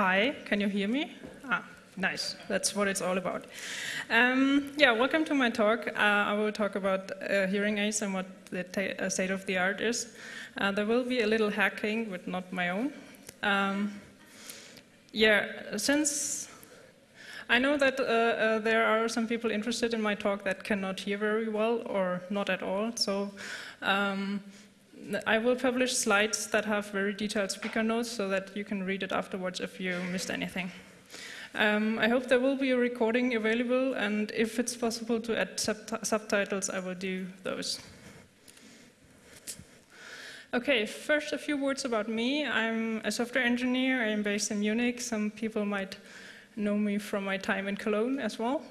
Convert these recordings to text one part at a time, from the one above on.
hi, can you hear me? Ah, nice, that's what it's all about. Um, yeah, welcome to my talk. Uh, I will talk about uh, hearing aids and what the uh, state of the art is. Uh, there will be a little hacking, but not my own. Um, yeah, since I know that uh, uh, there are some people interested in my talk that cannot hear very well or not at all, so um, I will publish slides that have very detailed speaker notes so that you can read it afterwards if you missed anything. Um, I hope there will be a recording available, and if it's possible to add sub subtitles, I will do those. Okay, first a few words about me. I'm a software engineer. I'm based in Munich. Some people might know me from my time in Cologne as well.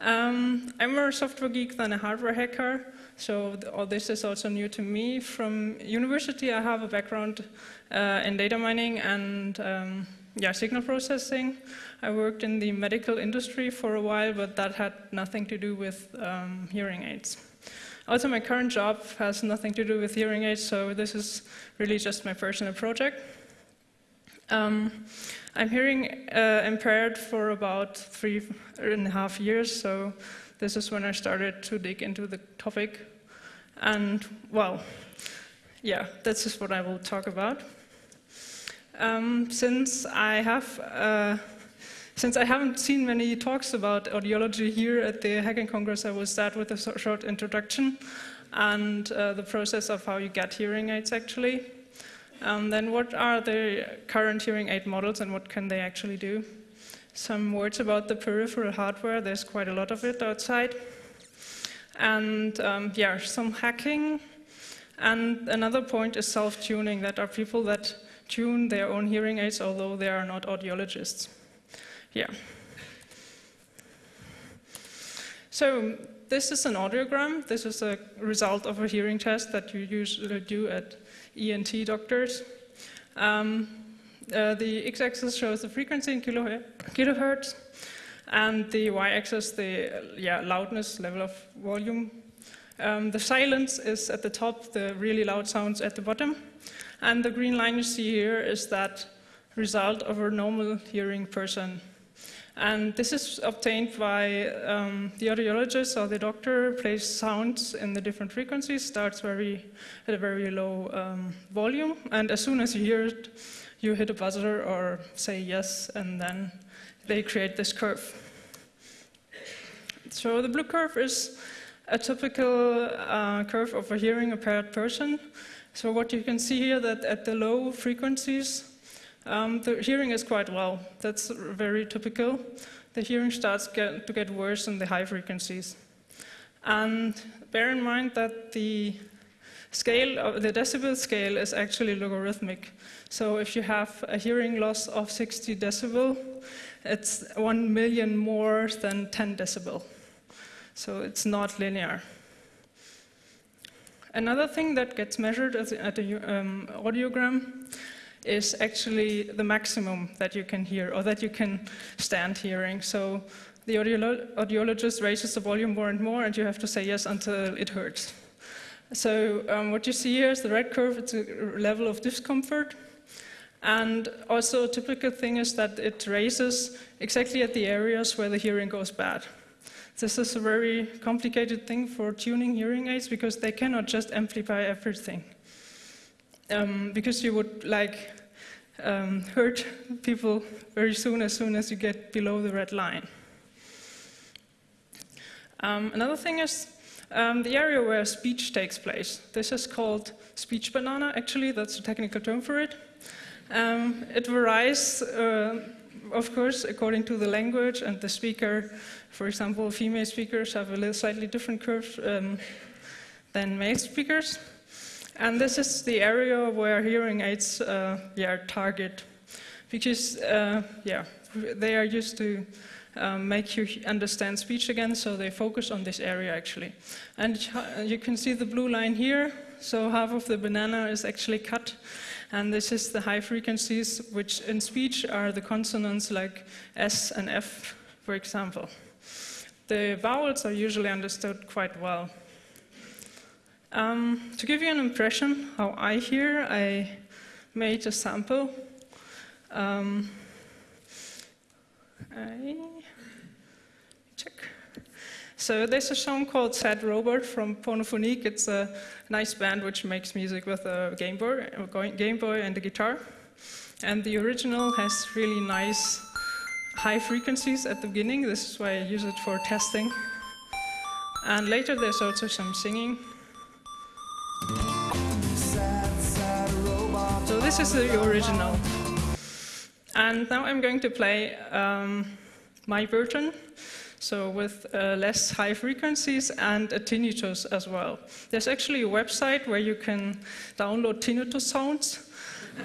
Um, I'm more a software geek than a hardware hacker, so all this is also new to me. From university, I have a background uh, in data mining and um, yeah, signal processing. I worked in the medical industry for a while, but that had nothing to do with um, hearing aids. Also, my current job has nothing to do with hearing aids, so this is really just my personal project. Um, I'm hearing uh, impaired for about three and a half years, so this is when I started to dig into the topic. And, well, yeah, this is what I will talk about. Um, since I have uh, since I haven't seen many talks about audiology here at the Hacking Congress, I will start with a short introduction and uh, the process of how you get hearing aids actually. Um, then what are the current hearing aid models and what can they actually do? Some words about the peripheral hardware, there's quite a lot of it outside. And um, yeah, some hacking. And another point is self-tuning, that are people that tune their own hearing aids, although they are not audiologists. Yeah. So this is an audiogram. This is a result of a hearing test that you usually do at ENT doctors. Um, uh, the x-axis shows the frequency in kilohertz, and the y-axis the yeah, loudness level of volume. Um, the silence is at the top, the really loud sounds at the bottom, and the green line you see here is that result of a normal hearing person. And this is obtained by um, the audiologist or the doctor plays sounds in the different frequencies, starts very at a very low um, volume, and as soon as you hear it, you hit a buzzer or say yes, and then they create this curve. So the blue curve is a typical uh, curve of a hearing impaired person. So what you can see here that at the low frequencies, um, the hearing is quite well. That's very typical. The hearing starts get, to get worse in the high frequencies. And bear in mind that the scale, the decibel scale is actually logarithmic. So if you have a hearing loss of 60 decibel, it's 1 million more than 10 decibel. So it's not linear. Another thing that gets measured at the um, audiogram is actually the maximum that you can hear or that you can stand hearing. So the audiolo audiologist raises the volume more and more, and you have to say yes until it hurts. So um, what you see here is the red curve, it's a level of discomfort. And also a typical thing is that it raises exactly at the areas where the hearing goes bad. This is a very complicated thing for tuning hearing aids because they cannot just amplify everything. Um, because you would like um, hurt people very soon as soon as you get below the red line. Um, another thing is um, the area where speech takes place. This is called speech banana, actually, that's a technical term for it. Um, it varies, uh, of course, according to the language and the speaker. For example, female speakers have a slightly different curve um, than male speakers. And this is the area where hearing aids uh, yeah, target, because uh, yeah, they are used to um, make you understand speech again, so they focus on this area actually. And you can see the blue line here, so half of the banana is actually cut, and this is the high frequencies, which in speech are the consonants like S and F, for example. The vowels are usually understood quite well. Um, to give you an impression how I hear, I made a sample. Um, I. So there's a song called Sad Robot from Pornophonique. It's a nice band which makes music with a Game Boy, a Game Boy and a guitar. And the original has really nice high frequencies at the beginning. This is why I use it for testing. And later there's also some singing. So this is the original. And now I'm going to play um, my version so with uh, less high frequencies and a tinnitus as well. There's actually a website where you can download tinnitus sounds.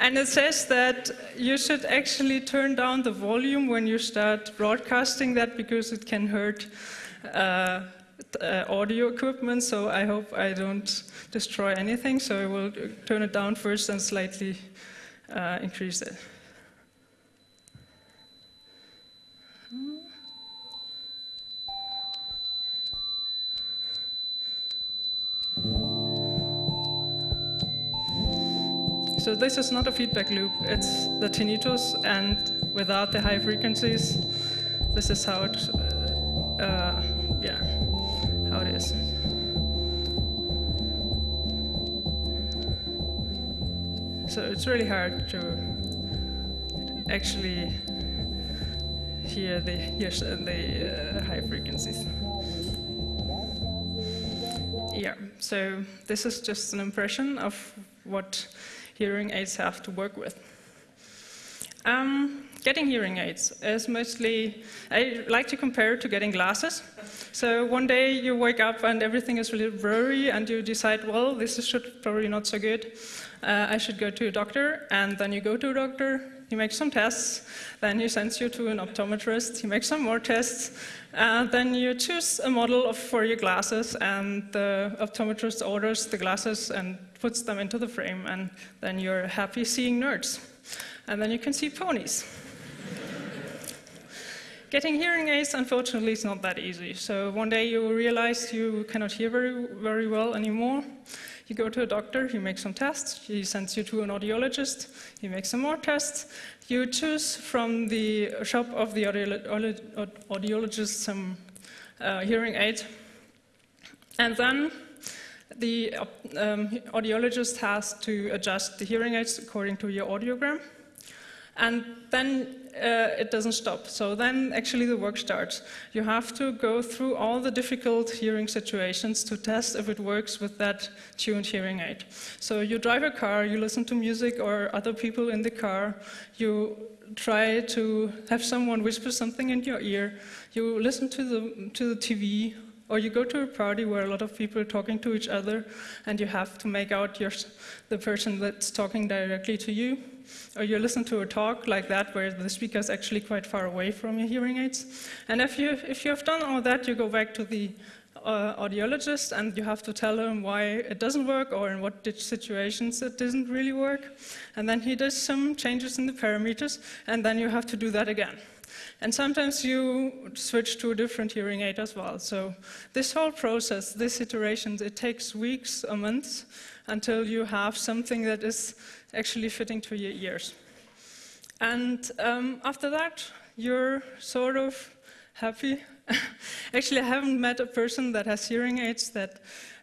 and it says that you should actually turn down the volume when you start broadcasting that because it can hurt uh, uh, audio equipment. So I hope I don't destroy anything. So I will turn it down first and slightly uh, increase it. So this is not a feedback loop, it's the tinnitus, and without the high frequencies, this is how it, uh, uh, yeah, how it is. So it's really hard to actually hear the, hear the uh, high frequencies. Yeah, so this is just an impression of what hearing aids have to work with. Um, getting hearing aids is mostly, I like to compare it to getting glasses. So one day you wake up and everything is really blurry and you decide, well, this is should probably not so good. Uh, I should go to a doctor, and then you go to a doctor, he makes some tests, then he sends you to an optometrist, he makes some more tests, and then you choose a model of, for your glasses, and the optometrist orders the glasses and puts them into the frame, and then you're happy seeing nerds. And then you can see ponies. Getting hearing aids, unfortunately, is not that easy. So one day you realize you cannot hear very, very well anymore. You go to a doctor, he makes some tests, he sends you to an audiologist, he makes some more tests. You choose from the shop of the audiologist some uh, hearing aid. And then the um, audiologist has to adjust the hearing aids according to your audiogram. And then uh, it doesn't stop. So then actually the work starts. You have to go through all the difficult hearing situations to test if it works with that tuned hearing aid. So you drive a car, you listen to music or other people in the car, you try to have someone whisper something in your ear, you listen to the, to the TV or you go to a party where a lot of people are talking to each other and you have to make out your, the person that's talking directly to you. Or you listen to a talk like that where the speaker is actually quite far away from your hearing aids. And if you, if you have done all that, you go back to the uh, audiologist and you have to tell him why it doesn't work or in what situations it doesn't really work. And then he does some changes in the parameters and then you have to do that again. And sometimes you switch to a different hearing aid as well. So this whole process, this iteration, it takes weeks or months until you have something that is actually fitting to your ears. And um, after that, you're sort of happy. actually, I haven't met a person that has hearing aids that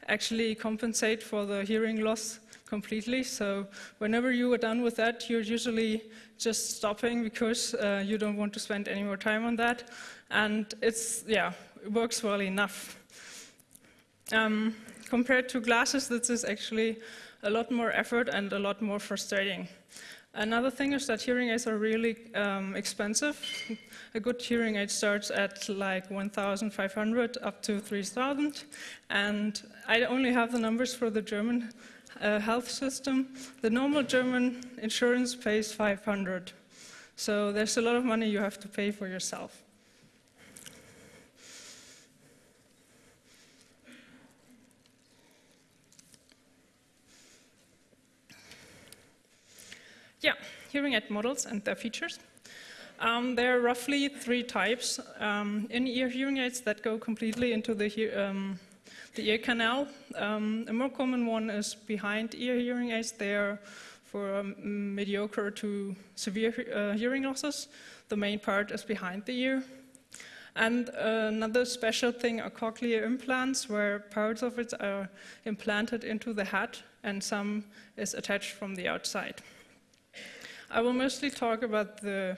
actually compensate for the hearing loss completely. So whenever you are done with that, you're usually just stopping because uh, you don't want to spend any more time on that. And it's, yeah, it works well enough. Um, compared to glasses, this is actually a lot more effort and a lot more frustrating. Another thing is that hearing aids are really um, expensive. A good hearing aid starts at like 1,500 up to 3,000. And I only have the numbers for the German uh, health system, the normal German insurance pays 500. So there's a lot of money you have to pay for yourself. Yeah, hearing aid models and their features. Um, there are roughly three types um, in-ear hearing aids that go completely into the um, the ear canal. Um, a more common one is behind ear hearing aids. They are for um, mediocre to severe uh, hearing losses. The main part is behind the ear. And another special thing are cochlear implants, where parts of it are implanted into the head and some is attached from the outside. I will mostly talk about the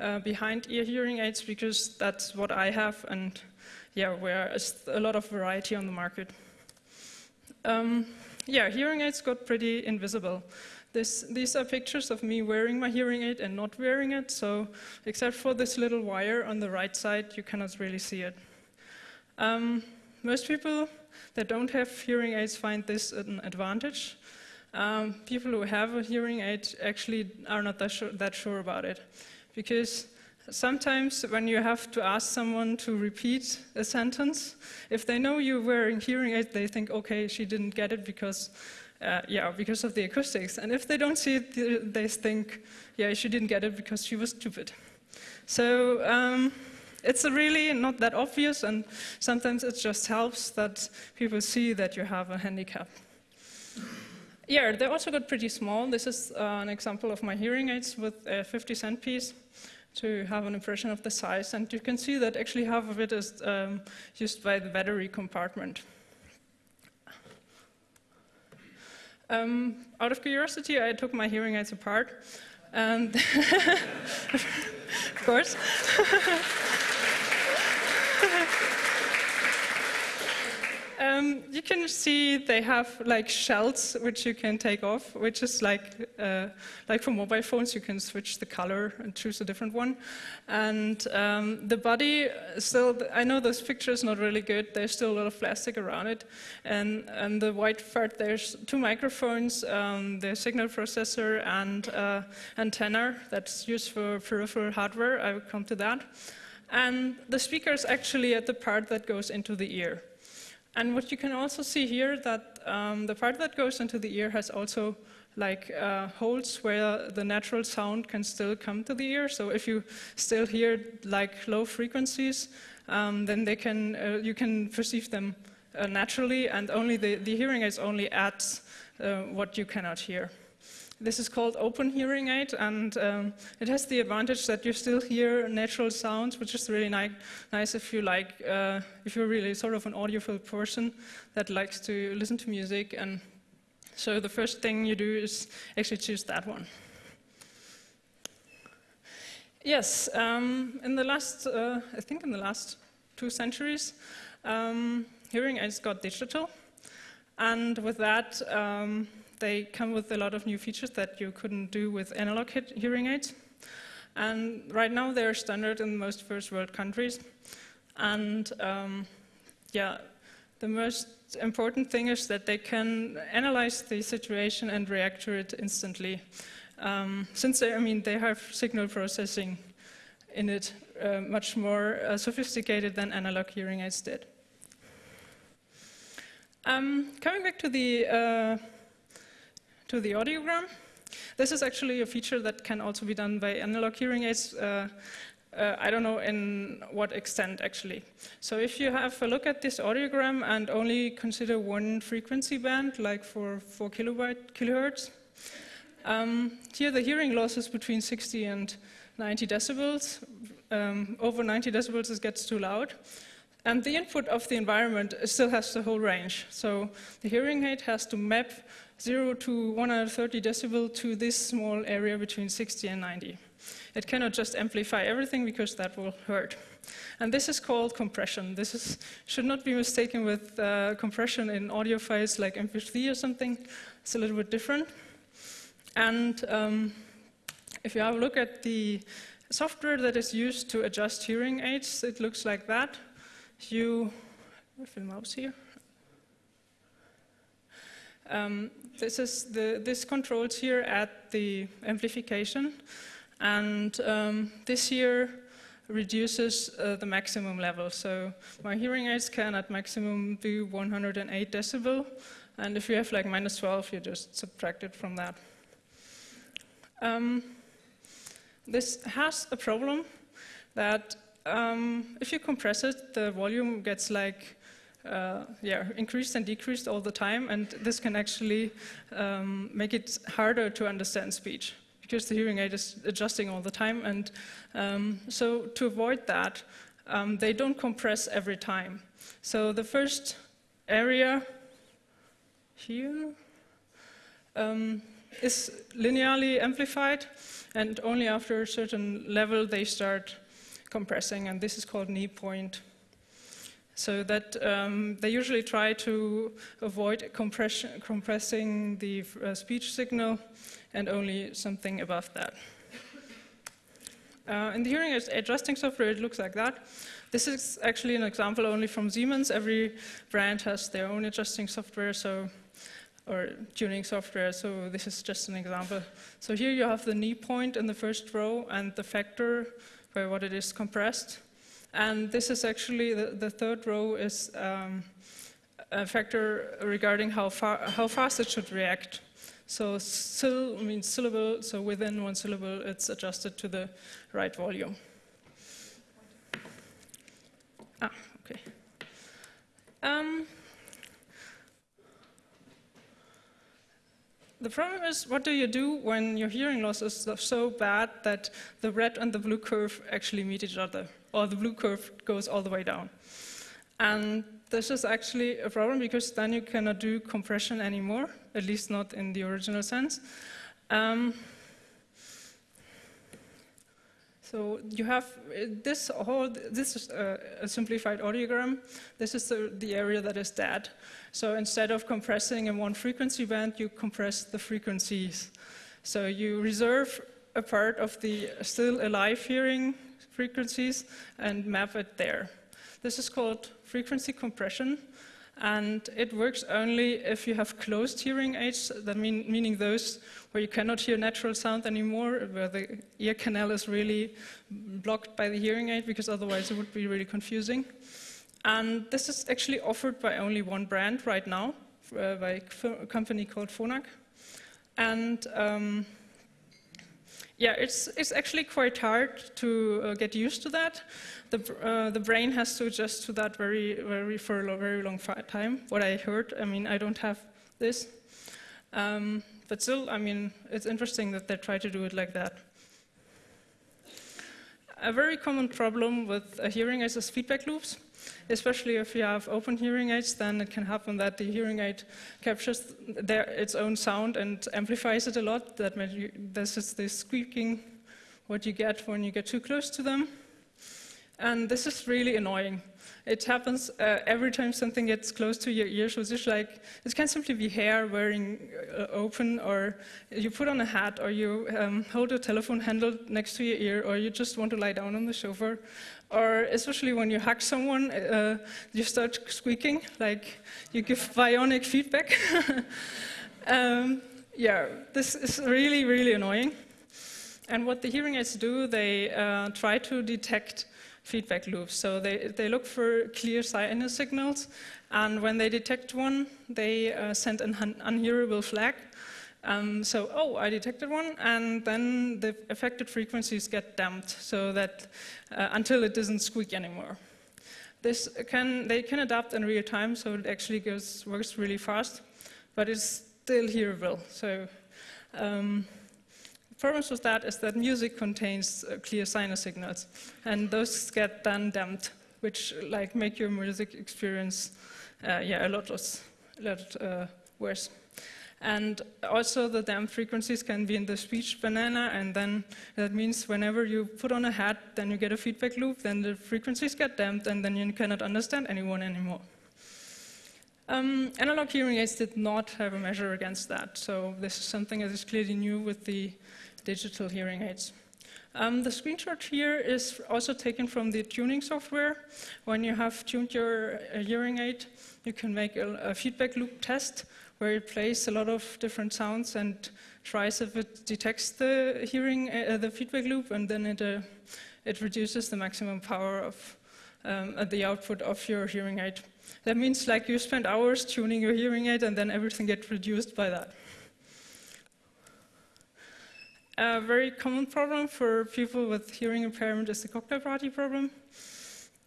uh, behind ear hearing aids because that's what I have and yeah, where is a lot of variety on the market. Um, yeah, hearing aids got pretty invisible. This, these are pictures of me wearing my hearing aid and not wearing it, so except for this little wire on the right side, you cannot really see it. Um, most people that don't have hearing aids find this an advantage. Um, people who have a hearing aid actually are not that sure, that sure about it, because Sometimes when you have to ask someone to repeat a sentence, if they know you're wearing hearing aid, they think, okay, she didn't get it because, uh, yeah, because of the acoustics. And if they don't see it, they think, yeah, she didn't get it because she was stupid. So um, it's really not that obvious, and sometimes it just helps that people see that you have a handicap. Yeah, they also got pretty small. This is uh, an example of my hearing aids with a 50 cent piece to have an impression of the size. And you can see that actually half of it is um, used by the battery compartment. Um, out of curiosity, I took my hearing aids apart. And of course. Um, you can see they have like shells which you can take off, which is like uh, like for mobile phones, you can switch the color and choose a different one. And um, the body still, I know this picture is not really good. There's still a lot of plastic around it, and and the white part there's two microphones, um, the signal processor and uh, antenna that's used for peripheral hardware. I will come to that. And the speaker is actually at the part that goes into the ear. And what you can also see here that um, the part that goes into the ear has also like uh, holes where the natural sound can still come to the ear. So if you still hear like low frequencies, um, then they can uh, you can perceive them uh, naturally, and only the, the hearing aids only adds uh, what you cannot hear. This is called open hearing aid, and um, it has the advantage that you still hear natural sounds, which is really ni nice if you like, uh, if you're really sort of an audiophile person that likes to listen to music. And so the first thing you do is actually choose that one. Yes, um, in the last, uh, I think in the last two centuries, um, hearing aids got digital, and with that um, they come with a lot of new features that you couldn't do with analog hearing aids. And right now they're standard in most first world countries. And um, yeah, the most important thing is that they can analyze the situation and react to it instantly. Um, since they, I mean, they have signal processing in it uh, much more uh, sophisticated than analog hearing aids did. Um, coming back to the uh, to the audiogram. This is actually a feature that can also be done by analog hearing aids. Uh, uh, I don't know in what extent actually. So if you have a look at this audiogram and only consider one frequency band, like for 4 kilobyte, kilohertz, um, here the hearing loss is between 60 and 90 decibels. Um, over 90 decibels it gets too loud. And the input of the environment still has the whole range. So the hearing aid has to map 0 to 130 decibel to this small area between 60 and 90. It cannot just amplify everything because that will hurt. And this is called compression. This is, should not be mistaken with uh, compression in audio files like MP3 or something. It's a little bit different. And um, if you have a look at the software that is used to adjust hearing aids, it looks like that. You, the mouse here. Um, this is the, this controls here at the amplification, and um, this here reduces uh, the maximum level. So my hearing aids can at maximum be 108 decibel, and if you have like minus 12, you just subtract it from that. Um, this has a problem that um, if you compress it, the volume gets like uh, yeah, increased and decreased all the time, and this can actually um, make it harder to understand speech because the hearing aid is adjusting all the time. And um, so to avoid that, um, they don't compress every time. So the first area here um, is linearly amplified, and only after a certain level they start compressing, and this is called knee point. So that um, they usually try to avoid compressing the uh, speech signal and only something above that. Uh, in the hearing adjusting software, it looks like that. This is actually an example only from Siemens. Every brand has their own adjusting software, so or tuning software, so this is just an example. So here you have the knee point in the first row and the factor where what it is compressed. And this is actually, the, the third row is um, a factor regarding how, far, how fast it should react. So sil means syllable, so within one syllable it's adjusted to the right volume. Ah, okay. Um, the problem is, what do you do when your hearing loss is so bad that the red and the blue curve actually meet each other? Or the blue curve goes all the way down. And this is actually a problem because then you cannot do compression anymore, at least not in the original sense. Um, so you have this whole, this is a, a simplified audiogram. This is the, the, area that is dead. So instead of compressing in one frequency band, you compress the frequencies. So you reserve a part of the still alive hearing frequencies and map it there. This is called frequency compression, and it works only if you have closed hearing aids, that mean, meaning those where you cannot hear natural sound anymore, where the ear canal is really blocked by the hearing aid, because otherwise it would be really confusing. And this is actually offered by only one brand right now, uh, by a company called Phonak. And um, yeah, it's, it's actually quite hard to uh, get used to that. The, uh, the brain has to adjust to that very, very for a very long time. What I heard, I mean, I don't have this. Um, but still, I mean, it's interesting that they try to do it like that. A very common problem with hearing aids is feedback loops especially if you have open hearing aids, then it can happen that the hearing aid captures their, its own sound and amplifies it a lot. That you, this is the squeaking, what you get when you get too close to them. And this is really annoying. It happens uh, every time something gets close to your ear. So it's just like, it can simply be hair wearing uh, open, or you put on a hat, or you um, hold a telephone handle next to your ear, or you just want to lie down on the sofa, or especially when you hug someone, uh, you start squeaking, like you give bionic feedback. um, yeah, this is really, really annoying. And what the hearing aids do, they uh, try to detect feedback loops. So they, they look for clear sinus signals, and when they detect one, they uh, send an un unhearable flag. Um, so, oh, I detected one, and then the affected frequencies get damped so that uh, until it doesn't squeak anymore. This can, they can adapt in real time, so it actually goes, works really fast, but it's still hearable. So, um, the problems with that is that music contains uh, clear sinus signals, and those get then damped, which like make your music experience, uh, yeah, a lot, less, a lot uh, worse. And also the damp frequencies can be in the speech banana, and then that means whenever you put on a hat, then you get a feedback loop, then the frequencies get damped, and then you cannot understand anyone anymore. Um, analog hearing aids did not have a measure against that, so this is something that is clearly new with the digital hearing aids. Um, the screenshot here is also taken from the tuning software. When you have tuned your uh, hearing aid, you can make a, a feedback loop test where it plays a lot of different sounds and tries if it detects the hearing, uh, the feedback loop, and then it, uh, it reduces the maximum power of um, the output of your hearing aid. That means like you spend hours tuning your hearing aid and then everything gets reduced by that. A very common problem for people with hearing impairment is the cocktail party problem.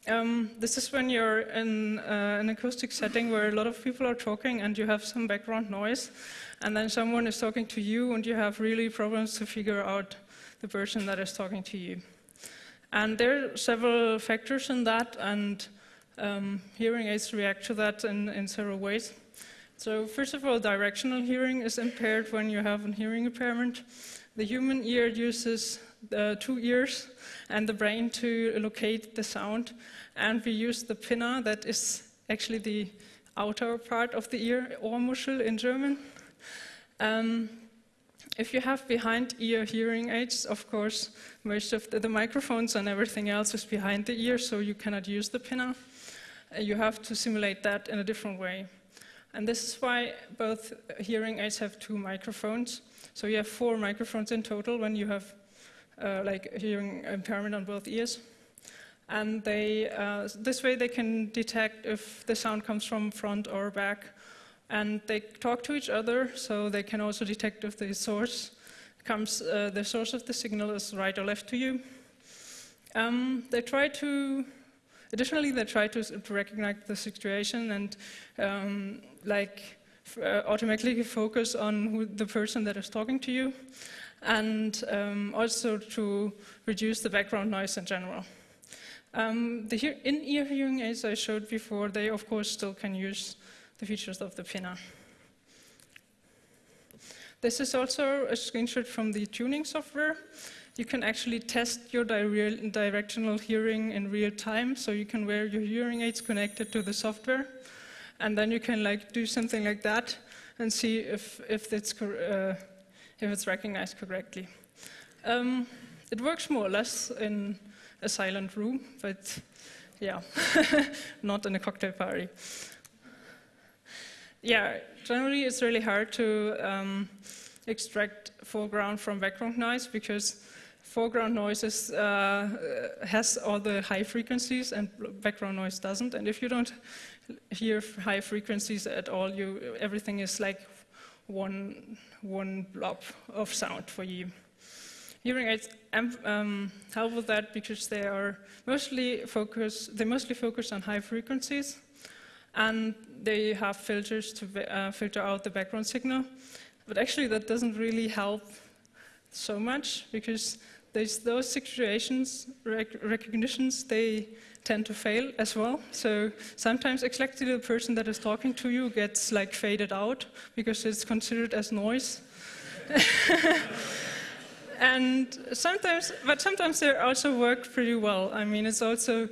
Um, this is when you're in uh, an acoustic setting where a lot of people are talking and you have some background noise, and then someone is talking to you and you have really problems to figure out the person that is talking to you. And there are several factors in that, and um, hearing aids react to that in, in several ways. So first of all, directional hearing is impaired when you have a hearing impairment. The human ear uses the two ears and the brain to locate the sound, and we use the pinna, that is actually the outer part of the ear, Ohrmuschel in German. Um, if you have behind ear hearing aids, of course, most of the, the, microphones and everything else is behind the ear, so you cannot use the pinna. Uh, you have to simulate that in a different way. And this is why both hearing aids have two microphones. So you have four microphones in total when you have uh, like hearing impairment on both ears. And they, uh, this way they can detect if the sound comes from front or back. And they talk to each other, so they can also detect if the source comes, uh, the source of the signal is right or left to you. Um, they try to, additionally, they try to, recognize the situation and um, like automatically focus on who, the person that is talking to you, and um, also to reduce the background noise in general. Um, the in-ear hearing aids I showed before, they of course still can use the features of the Pinna. This is also a screenshot from the tuning software. You can actually test your di directional hearing in real time, so you can wear your hearing aids connected to the software and then you can like do something like that and see if, if, it's, uh, if it's recognized correctly. Um, it works more or less in a silent room, but yeah, not in a cocktail party. Yeah, generally it's really hard to um, extract foreground from background noise because foreground noise is, uh, has all the high frequencies and background noise doesn't. And if you don't hear high frequencies at all, you, everything is like one, one blob of sound for you. Hearing aids um, help with that because they are mostly focus, they mostly focus on high frequencies, and they have filters to uh, filter out the background signal. But actually, that doesn't really help so much because those situations, rec recognitions, they tend to fail as well. So sometimes exactly the person that is talking to you gets like faded out because it's considered as noise. and sometimes, but sometimes they also work pretty well. I mean, it's also,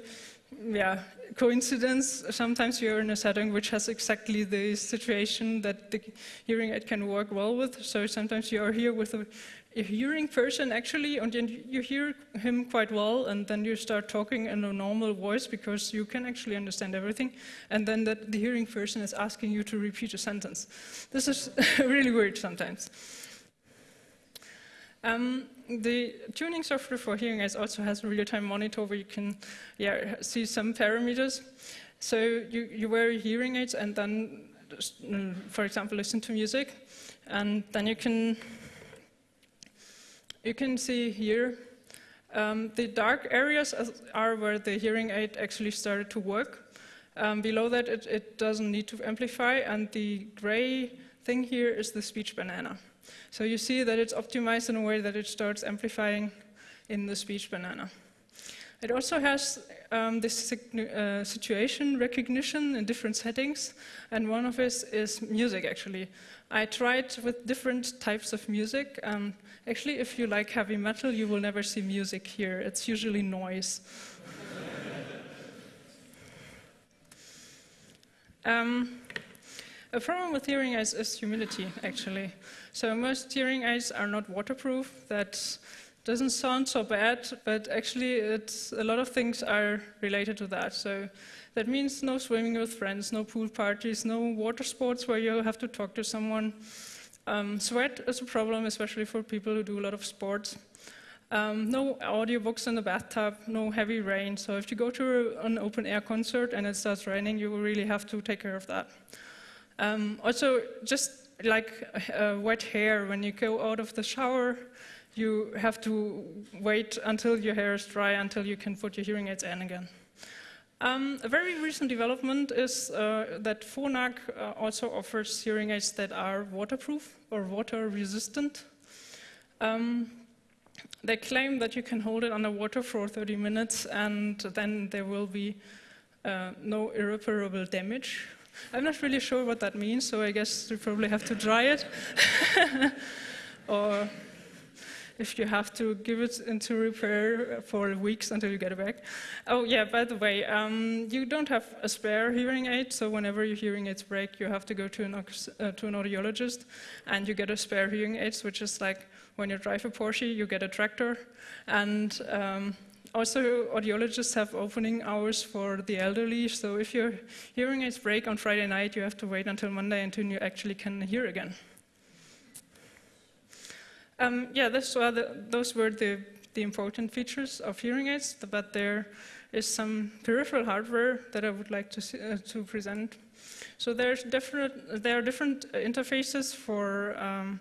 yeah, coincidence. Sometimes you're in a setting which has exactly the situation that the hearing aid can work well with. So sometimes you are here with a a hearing person actually, and you hear him quite well, and then you start talking in a normal voice because you can actually understand everything, and then that the hearing person is asking you to repeat a sentence. This is really weird sometimes. Um, the tuning software for hearing aids also has a real-time monitor where you can yeah, see some parameters. So you, you wear hearing aids and then, for example, listen to music, and then you can you can see here um, the dark areas are where the hearing aid actually started to work. Um, below that, it, it, doesn't need to amplify, and the gray thing here is the speech banana. So you see that it's optimized in a way that it starts amplifying in the speech banana. It also has um, this uh, situation recognition in different settings, and one of it is music, actually. I tried with different types of music. Um, actually, if you like heavy metal, you will never see music here. It's usually noise. um, a problem with hearing aids is humidity, actually. So most hearing aids are not waterproof. That doesn't sound so bad, but actually it's, a lot of things are related to that. So that means no swimming with friends, no pool parties, no water sports where you have to talk to someone. Um, sweat is a problem, especially for people who do a lot of sports. Um, no audiobooks in the bathtub, no heavy rain. So if you go to an open air concert and it starts raining, you really have to take care of that. Um, also, just like uh, wet hair, when you go out of the shower, you have to wait until your hair is dry until you can put your hearing aids in again. Um, a very recent development is uh, that Phonak uh, also offers hearing aids that are waterproof or water resistant. Um, they claim that you can hold it underwater for 30 minutes and then there will be uh, no irreparable damage. I'm not really sure what that means, so I guess you probably have to dry it. or if you have to give it into repair for weeks until you get it back. Oh yeah, by the way, um, you don't have a spare hearing aid, so whenever your hearing aids break, you have to go to an, uh, to an audiologist, and you get a spare hearing aid, which is like when you drive a Porsche, you get a tractor, and um, also, audiologists have opening hours for the elderly, so if your hearing aids break on Friday night, you have to wait until Monday until you actually can hear again. Um, yeah, the, those were the, the important features of hearing aids, but there is some peripheral hardware that I would like to, see, uh, to present. So there's different, there are different interfaces for um,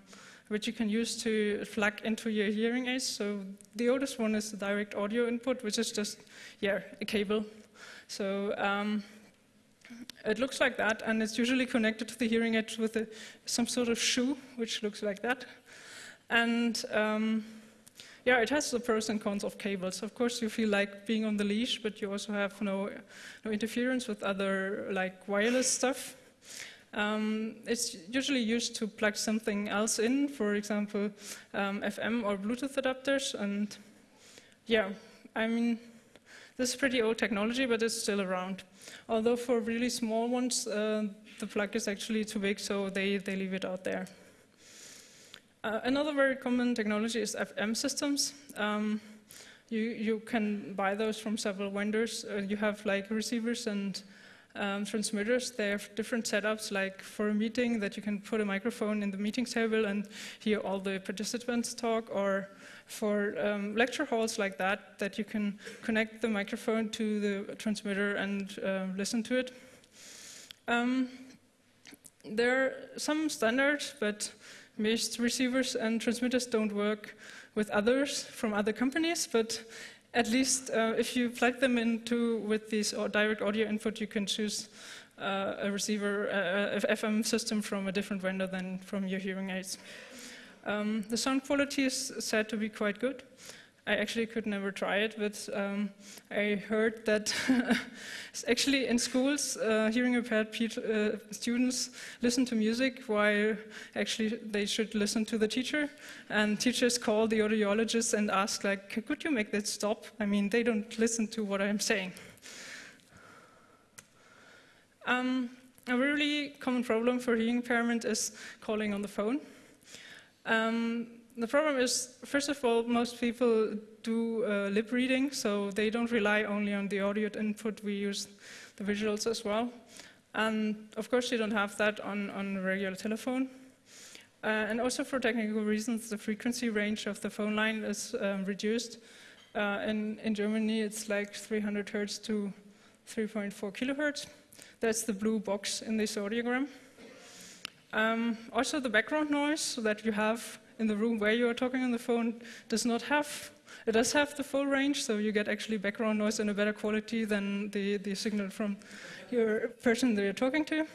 which you can use to plug into your hearing aids. So the oldest one is the direct audio input, which is just yeah a cable. So um, it looks like that, and it's usually connected to the hearing aid with a, some sort of shoe, which looks like that. And um, yeah, it has the pros and cons of cables. Of course, you feel like being on the leash, but you also have no, no interference with other like wireless stuff. Um, it's usually used to plug something else in, for example, um, FM or Bluetooth adapters. And yeah, I mean, this is pretty old technology, but it's still around. Although for really small ones, uh, the plug is actually too big, so they, they leave it out there. Uh, another very common technology is FM systems. Um, you, you can buy those from several vendors. Uh, you have like receivers and um, transmitters. They have different setups, like for a meeting that you can put a microphone in the meeting table and hear all the participants talk, or for um, lecture halls like that, that you can connect the microphone to the transmitter and uh, listen to it. Um, there are some standards, but most receivers and transmitters don't work with others from other companies, but at least uh, if you plug them into with this direct audio input, you can choose uh, a receiver, uh, a FM system from a different vendor than from your hearing aids. Um, the sound quality is said to be quite good. I actually could never try it, but um, I heard that actually in schools, uh, hearing impaired uh, students listen to music while actually they should listen to the teacher. And teachers call the audiologist and ask, like, could you make that stop? I mean, they don't listen to what I'm saying. Um, a really common problem for hearing impairment is calling on the phone. Um, the problem is, first of all, most people do uh, lip reading, so they don't rely only on the audio input, we use the visuals as well. And of course, you don't have that on, on regular telephone. Uh, and also for technical reasons, the frequency range of the phone line is um, reduced. Uh, in, in Germany, it's like 300 hertz to 3.4 kilohertz. That's the blue box in this audiogram. Um, also, the background noise so that you have in the room where you are talking on the phone does not have, it does have the full range, so you get actually background noise in a better quality than the, the signal from your person that you're talking to.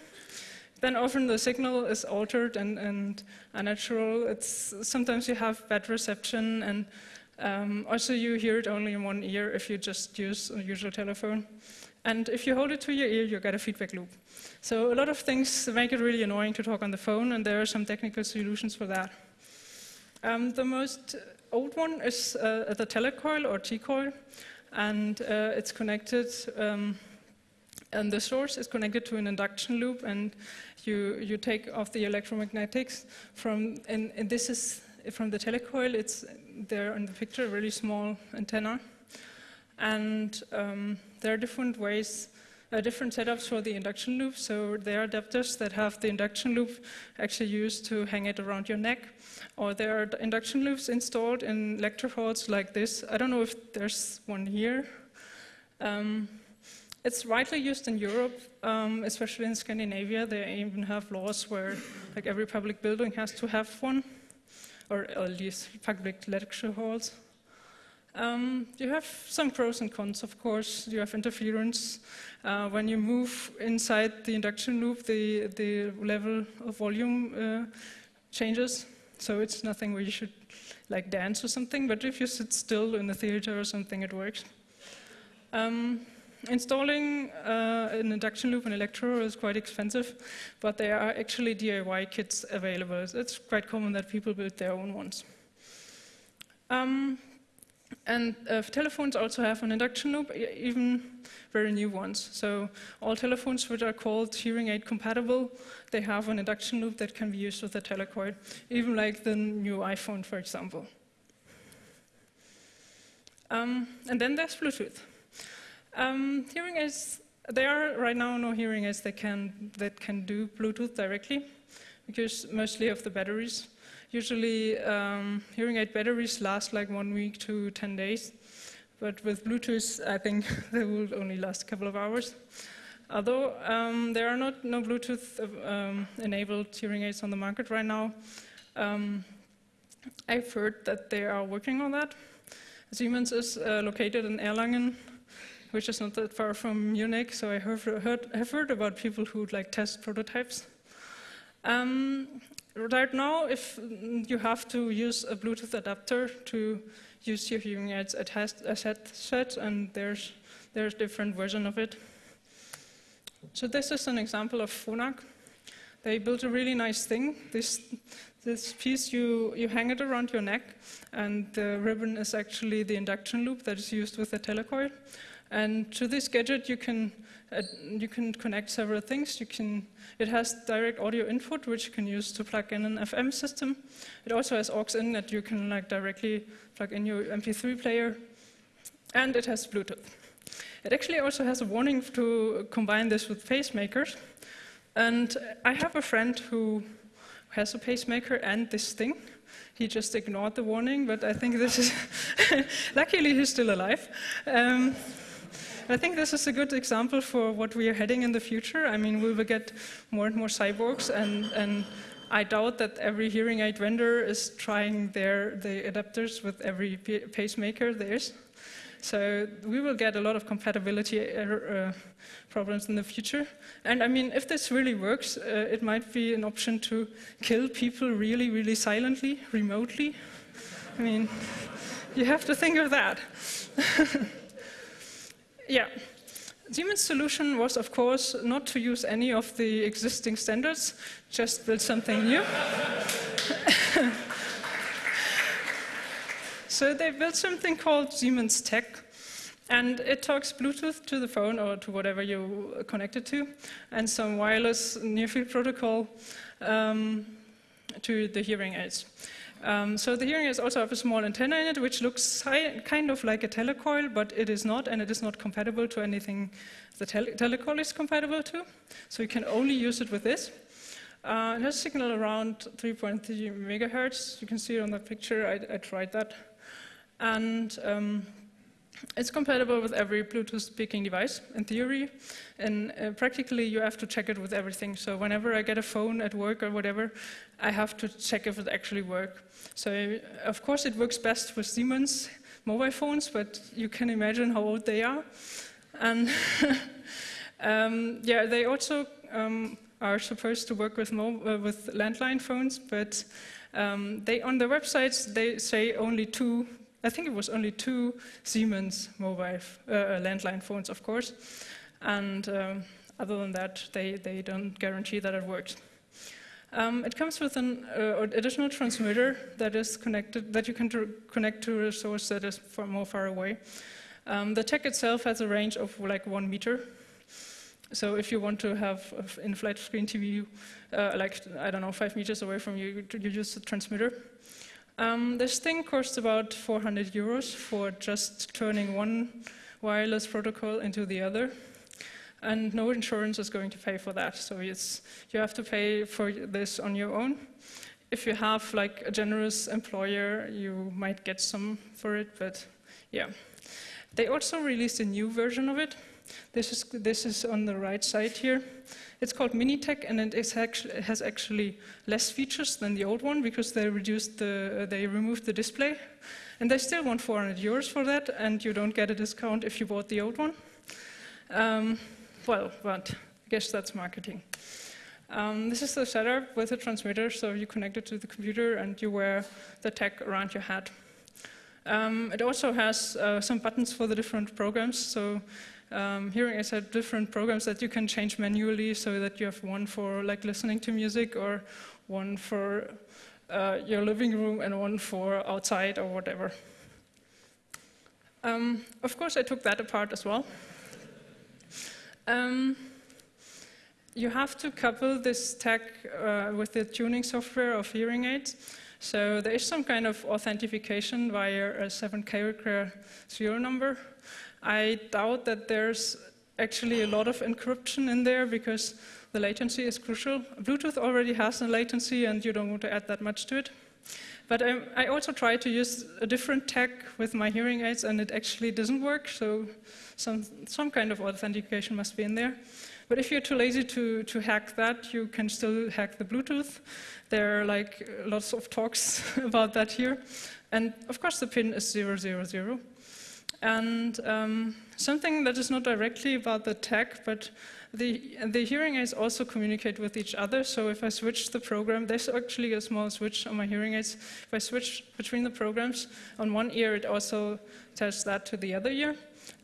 Then often the signal is altered and, and unnatural. It's, sometimes you have bad reception and um, also you hear it only in one ear if you just use a usual telephone. And if you hold it to your ear, you get a feedback loop. So a lot of things make it really annoying to talk on the phone, and there are some technical solutions for that. Um, the most old one is uh, the telecoil or T-coil, and uh, it's connected, um, and the source is connected to an induction loop, and you, you take off the electromagnetics from, and, and this is from the telecoil, it's there in the picture, a really small antenna. And um, there are different ways uh, different setups for the induction loop. So there are adapters that have the induction loop actually used to hang it around your neck. Or there are induction loops installed in lecture halls like this. I don't know if there's one here. Um, it's widely used in Europe, um, especially in Scandinavia. They even have laws where like every public building has to have one, or at least public lecture halls. Um, you have some pros and cons, of course. You have interference. Uh, when you move inside the induction loop, the, the level of volume uh, changes. So it's nothing where you should like dance or something, but if you sit still in a theater or something, it works. Um, installing uh, an induction loop in Electro is quite expensive, but there are actually DIY kits available. It's quite common that people build their own ones. Um, and uh, telephones also have an induction loop, even very new ones. So all telephones which are called hearing aid compatible, they have an induction loop that can be used with a telecoil, even like the new iPhone, for example. Um, and then there's Bluetooth. Um, hearing aids, there are right now no hearing aids that can, that can do Bluetooth directly, because mostly of the batteries. Usually um, hearing aid batteries last like one week to 10 days, but with Bluetooth I think they will only last a couple of hours. Although um, there are not no Bluetooth um, enabled hearing aids on the market right now, um, I've heard that they are working on that. Siemens is uh, located in Erlangen, which is not that far from Munich, so I have heard, heard about people who would like test prototypes. Um, right now, if mm, you have to use a Bluetooth adapter to use your hearing aids as a headset, and there's there's different version of it. So this is an example of Phonak. They built a really nice thing. This this piece you you hang it around your neck, and the ribbon is actually the induction loop that is used with the telecoil. And to this gadget, you can uh, you can connect several things. You can it has direct audio input, which you can use to plug in an FM system. It also has aux in that you can like directly plug in your MP3 player, and it has Bluetooth. It actually also has a warning to combine this with pacemakers. And I have a friend who has a pacemaker and this thing. He just ignored the warning, but I think this is, luckily he's still alive. Um, I think this is a good example for what we are heading in the future. I mean, we will get more and more cyborgs, and, and I doubt that every hearing aid vendor is trying their the adapters with every pacemaker there is. So we will get a lot of compatibility uh, uh, problems in the future. And I mean, if this really works, uh, it might be an option to kill people really, really silently, remotely. I mean, you have to think of that. Yeah. Siemens' solution was, of course, not to use any of the existing standards, just build something new. so they built something called Siemens Tek, and it talks Bluetooth to the phone or to whatever you connect it to, and some wireless near-field protocol um, to the hearing aids. Um, so the hearing aids also have a small antenna in it, which looks kind of like a telecoil, but it is not, and it is not compatible to anything the tele telecoil is compatible to. So you can only use it with this. Uh, it has a signal around 3.3 megahertz. You can see it on the picture. I, I tried that. And um, it's compatible with every Bluetooth speaking device, in theory, and uh, practically you have to check it with everything. So whenever I get a phone at work or whatever, I have to check if it actually works. So of course it works best with Siemens mobile phones, but you can imagine how old they are. And um, yeah, they also um, are supposed to work with, uh, with landline phones, but um, they on their websites they say only two I think it was only two Siemens mobile uh, uh, landline phones, of course. And um, other than that, they, they don't guarantee that it works. Um, it comes with an uh, additional transmitter that is connected, that you can connect to a source that is far more far away. Um, the Tek itself has a range of like one meter. So if you want to have in-flight screen TV, uh, like, I don't know, five meters away from you, you use the transmitter. Um, this thing costs about 400 euros for just turning one wireless protocol into the other. And no insurance is going to pay for that. So it's, you have to pay for this on your own. If you have like a generous employer, you might get some for it, but yeah. They also released a new version of it. This is, this is on the right side here. It's called miniTek, and it, actually, has actually less features than the old one because they reduced the, they removed the display, And they still want 400 euros for that, and you don't get a discount if you bought the old one. Um, well, but I guess that's marketing. Um, this is the setup with the transmitter, so you connect it to the computer and you wear the Tek around your head. Um, it also has uh, some buttons for the different programs, so um, hearing aids have different programs that you can change manually so that you have one for like listening to music or one for uh, your living room and one for outside or whatever. Um, of course, I took that apart as well. Um, you have to couple this Tek uh, with the tuning software of hearing aids. So there is some kind of authentication via a seven character serial number. I doubt that there's actually a lot of encryption in there because the latency is crucial. Bluetooth already has a latency and you don't want to add that much to it. But I, I also tried to use a different Tek with my hearing aids and it actually doesn't work, so some, some kind of authentication must be in there. But if you're too lazy to, to hack that, you can still hack the Bluetooth. There are like lots of talks about that here. And of course the pin is 000. And um, something that is not directly about the Tek, but the, the hearing aids also communicate with each other. So if I switch the program, there's actually a small switch on my hearing aids. If I switch between the programs, on one ear it also tells that to the other ear.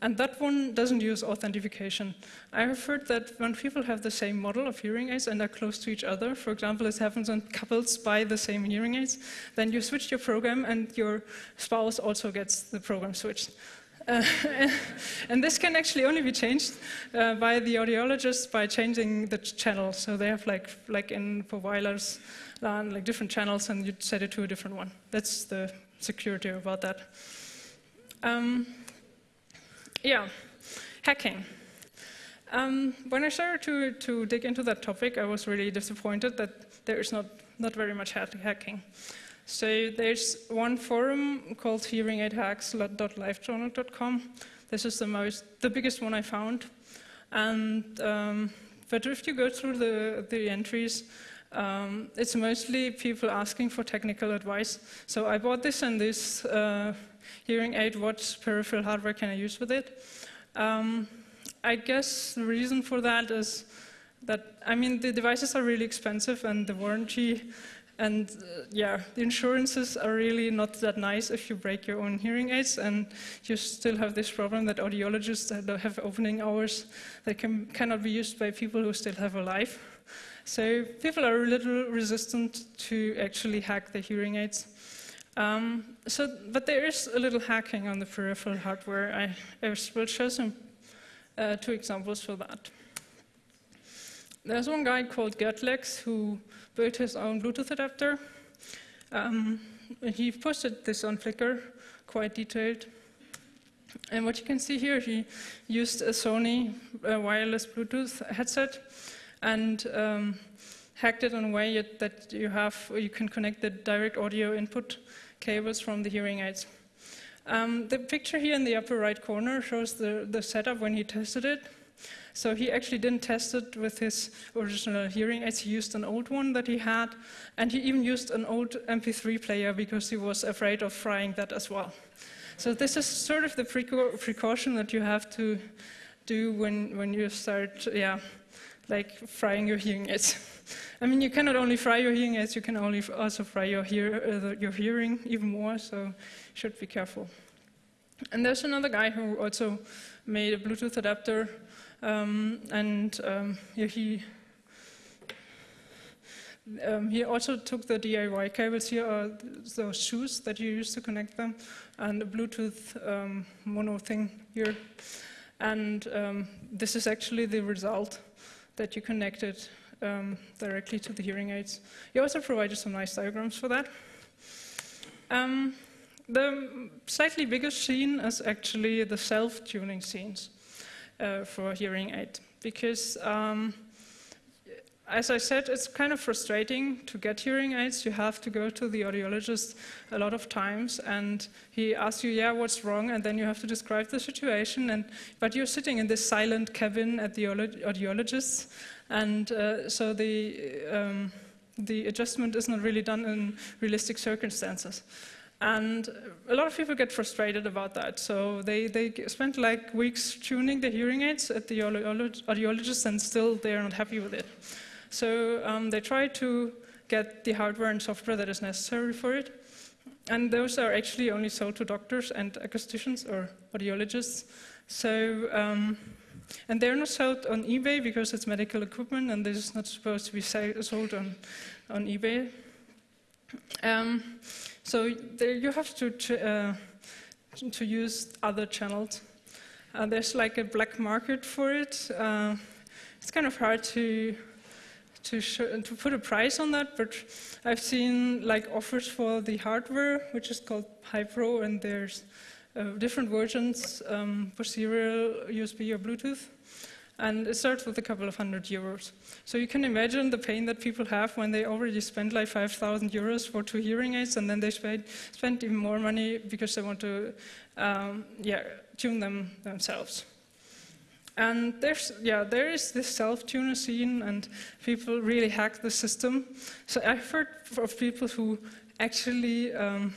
And that one doesn't use authentication. I have heard that when people have the same model of hearing aids and are close to each other, for example, it happens when couples buy the same hearing aids, then you switch your program and your spouse also gets the program switched. Uh, and this can actually only be changed uh, by the audiologist by changing the channel. So they have like, like in for wireless LAN, like different channels, and you set it to a different one. That's the security about that. Um, yeah, hacking. Um, when I started to, to dig into that topic, I was really disappointed that there is not, not very much hacking. So there's one forum called hearingaidhacks.livejournal.com. This is the most, the biggest one I found. And um, but if you go through the, the entries, um, it's mostly people asking for technical advice. So I bought this and this uh, hearing aid, what peripheral hardware can I use with it? Um, I guess the reason for that is that, I mean, the devices are really expensive and the warranty and uh, yeah, the insurances are really not that nice if you break your own hearing aids and you still have this problem that audiologists have opening hours that can, cannot be used by people who still have a life. So people are a little resistant to actually hack the hearing aids. Um, so, but there is a little hacking on the peripheral hardware. I, I will show some uh, two examples for that. There's one guy called Gertlex who built his own Bluetooth adapter. Um, he posted this on Flickr, quite detailed. And what you can see here, he used a Sony uh, wireless Bluetooth headset and um, hacked it in a way that you have, you can connect the direct audio input cables from the hearing aids. Um, the picture here in the upper right corner shows the, the setup when he tested it. So he actually didn't test it with his original hearing aids. He used an old one that he had, and he even used an old MP3 player because he was afraid of frying that as well. So this is sort of the precaution that you have to do when, when you start, yeah, like frying your hearing aids. I mean, you cannot only fry your hearing aids, you can only also fry your, hear, uh, your hearing even more, so you should be careful. And there's another guy who also made a Bluetooth adapter, um, and um, he um, he also took the DIY cables here, are those shoes that you use to connect them, and a Bluetooth um, mono thing here. And um, this is actually the result that you connected um, directly to the hearing aids. He also provided some nice diagrams for that. The slightly bigger scene is actually the self-tuning scenes uh, for hearing aid, because um, as I said, it's kind of frustrating to get hearing aids. You have to go to the audiologist a lot of times, and he asks you, "Yeah, what's wrong?" And then you have to describe the situation. And but you're sitting in this silent cabin at the audiologist, and uh, so the um, the adjustment is not really done in realistic circumstances. And a lot of people get frustrated about that. So they, they spend like weeks tuning the hearing aids at the audiologist and still they're not happy with it. So um, they try to get the hardware and software that is necessary for it. And those are actually only sold to doctors and acousticians or audiologists. So, um, and they're not sold on eBay because it's medical equipment and this is not supposed to be sold on, on eBay. Um, so there you have to, uh, to use other channels. Uh, there's like a black market for it. Uh, it's kind of hard to to, to put a price on that, but I've seen like offers for the hardware, which is called HI-PRO, and there's uh, different versions um, for serial USB or Bluetooth. And it starts with a couple of hundred euros. So you can imagine the pain that people have when they already spend like 5,000 euros for two hearing aids, and then they spend, spend even more money because they want to um, yeah, tune them themselves. And there's, yeah, there is this self-tuner scene, and people really hack the system. So I've heard of people who actually um,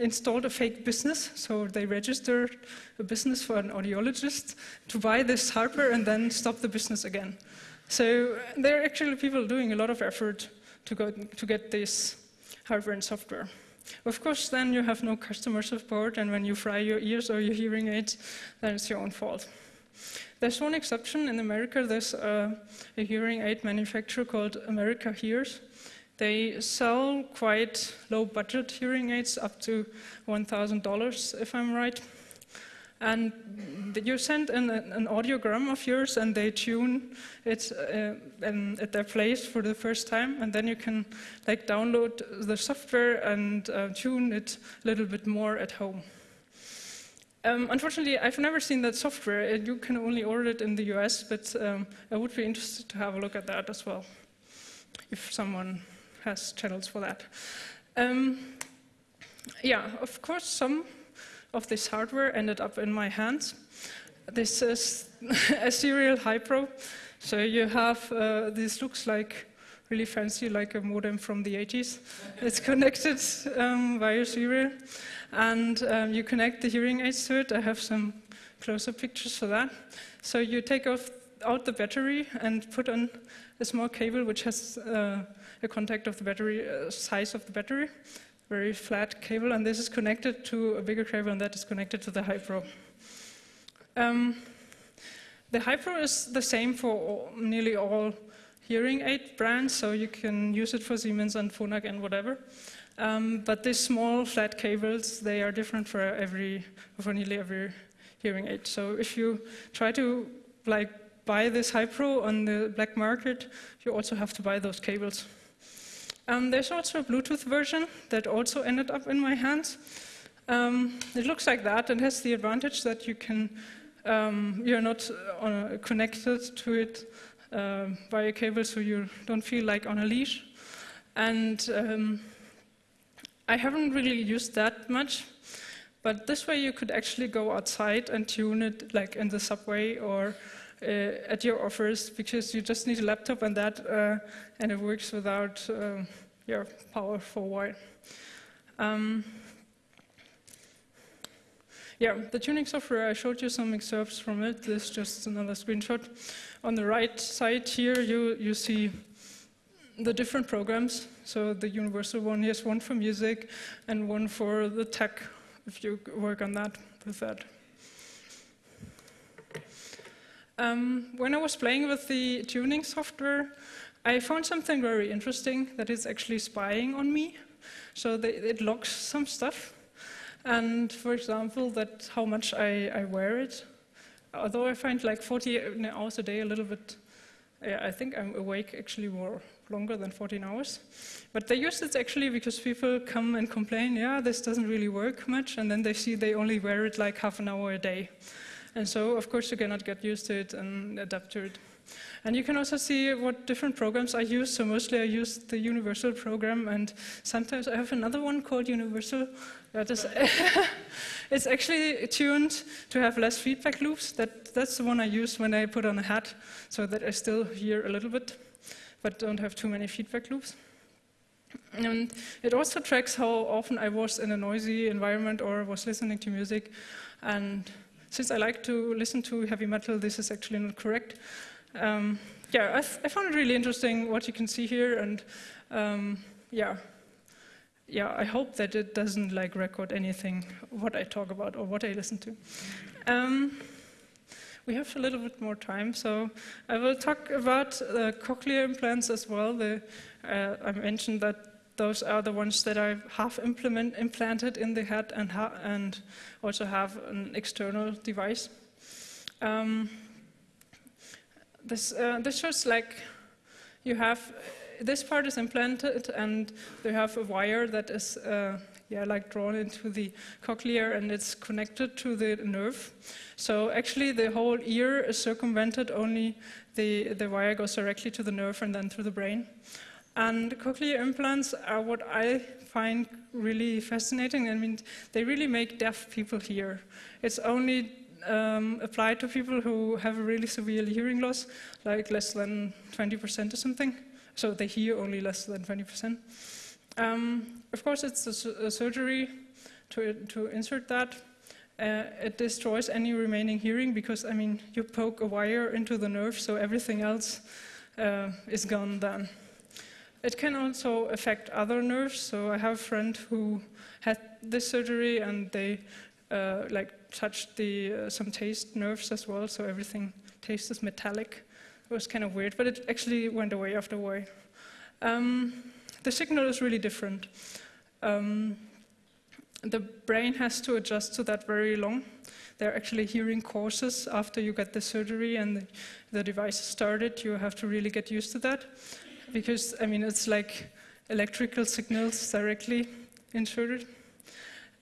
installed a fake business. So they registered a business for an audiologist to buy this hardware and then stop the business again. So there are actually people doing a lot of effort to, go, to get this hardware and software. Of course, then you have no customer support, and when you fry your ears or your hearing aids, then it's your own fault. There's one exception in America. There's a, a hearing aid manufacturer called America Hears. They sell quite low budget hearing aids up to $1,000, if I'm right. And you send an, an, audiogram of yours and they tune it uh, at their place for the first time. And then you can like download the software and uh, tune it a little bit more at home. Um, unfortunately, I've never seen that software. You can only order it in the US, but um, I would be interested to have a look at that as well, if someone has channels for that. Um, yeah, of course, some of this hardware ended up in my hands. This is a serial HI-PRO. So you have, uh, this looks like really fancy, like a modem from the 80s. it's connected um, via serial and um, you connect the hearing aids to it. I have some closer pictures for that. So you take off, out the battery and put on a small cable which has uh, a contact of the battery, uh, size of the battery, very flat cable, and this is connected to a bigger cable and that is connected to the HI-PRO. Um, the HI-PRO is the same for all, nearly all hearing aid brands, so you can use it for Siemens and Phonak and whatever. Um, but these small flat cables, they are different for every, for nearly every hearing aid. So if you try to like buy this HI-PRO on the black market, you also have to buy those cables. Um, there's also a Bluetooth version that also ended up in my hands. Um, it looks like that and has the advantage that you can, um, you're not uh, connected to it uh, by a cable, so you don't feel like on a leash. And um, I haven't really used that much, but this way you could actually go outside and tune it like in the subway or at your office because you just need a laptop and that, uh, and it works without uh, your power for a while. Um, yeah, the tuning software, I showed you some excerpts from it. This is just another screenshot. On the right side here, you, you see the different programs. So the universal one, yes, one for music and one for the Tek, if you work on that with that. Um, when I was playing with the tuning software, I found something very interesting that is actually spying on me. So it logs some stuff. And for example, that how much I, I wear it. Although I find like 40 hours a day a little bit, yeah, I think I'm awake actually more longer than 14 hours. But they use it actually because people come and complain, yeah, this doesn't really work much, and then they see they only wear it like half an hour a day. And so, of course, you cannot get used to it and adapt to it. And you can also see what different programs I use. So mostly I use the Universal program, and sometimes I have another one called Universal. That is, it's actually tuned to have less feedback loops. That, that's the one I use when I put on a hat, so that I still hear a little bit but don't have too many feedback loops. And it also tracks how often I was in a noisy environment or was listening to music. And since I like to listen to heavy metal, this is actually not correct. Um, yeah, I, I, found it really interesting what you can see here, and um, yeah, yeah, I hope that it doesn't like record anything what I talk about or what I listen to. Um, we have a little bit more time, so I will talk about cochlear implants as well. The, uh, I mentioned that those are the ones that I have implement, implanted in the head and, and also have an external device. Um, this, uh, this shows like you have this part is implanted and they have a wire that is uh, yeah, like drawn into the cochlea and it's connected to the nerve. So actually the whole ear is circumvented, only the, the wire goes directly to the nerve and then through the brain. And cochlear implants are what I find really fascinating. I mean, they really make deaf people hear. It's only um, applied to people who have a really severe hearing loss, like less than 20% or something. So they hear only less than 20%. Um, of course, it's a, a surgery to, to insert that. Uh, it destroys any remaining hearing because, I mean, you poke a wire into the nerve, so everything else uh, is gone then. It can also affect other nerves. So I have a friend who had this surgery and they uh, like touched the uh, some taste nerves as well. So everything tastes metallic. It was kind of weird, but it actually went away after a while. Um, the signal is really different. Um, the brain has to adjust to that very long. There are actually hearing courses after you get the surgery and the, the device started. You have to really get used to that because, I mean, it's like electrical signals directly inserted.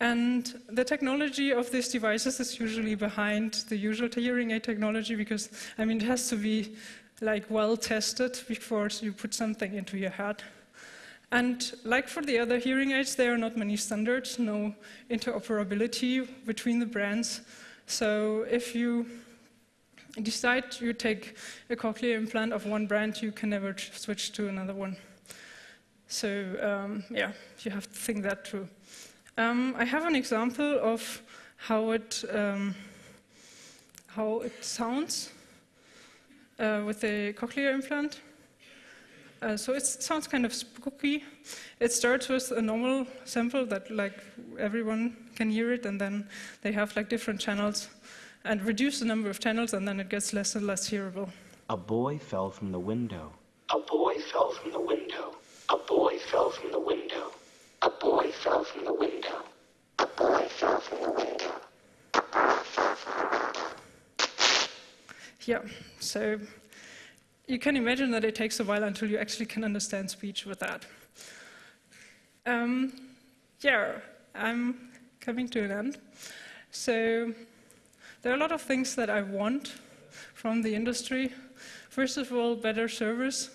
And the technology of these devices is usually behind the usual hearing aid technology because, I mean, it has to be like well tested before you put something into your head. And like for the other hearing aids, there are not many standards, no interoperability between the brands. So if you decide you take a cochlear implant of one brand, you can never switch to another one. So um, yeah, you have to think that through. Um, I have an example of how it um, how it sounds uh, with a cochlear implant. Uh, so it sounds kind of spooky. It starts with a normal sample that like everyone can hear it, and then they have like different channels and reduce the number of channels, and then it gets less and less hearable. A boy fell from the window. A boy fell from the window. A boy fell from the window. A boy fell from the window. A boy fell from the window. A boy fell from the window. Yeah, so you can imagine that it takes a while until you actually can understand speech with that. Um, yeah, I'm coming to an end. So there are a lot of things that I want from the industry. First of all, better service,